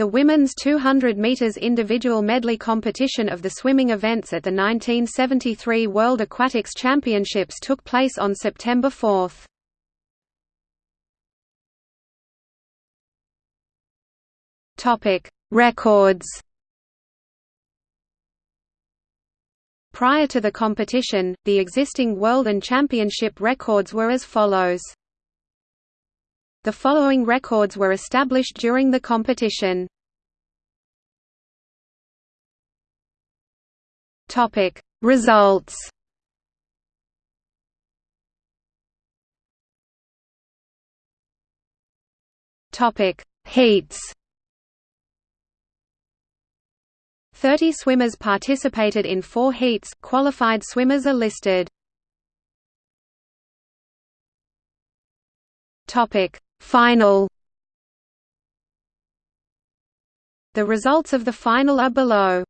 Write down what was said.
The women's 200 meters individual medley competition of the swimming events at the 1973 World Aquatics Championships took place on September 4. Topic: Records. Prior to the competition, the existing world and championship records were as follows. The following records were established during the competition. Topic. Results. Topic. Heats. 30 swimmers participated in 4 heats, qualified swimmers are listed. Topic Final The results of the final are below.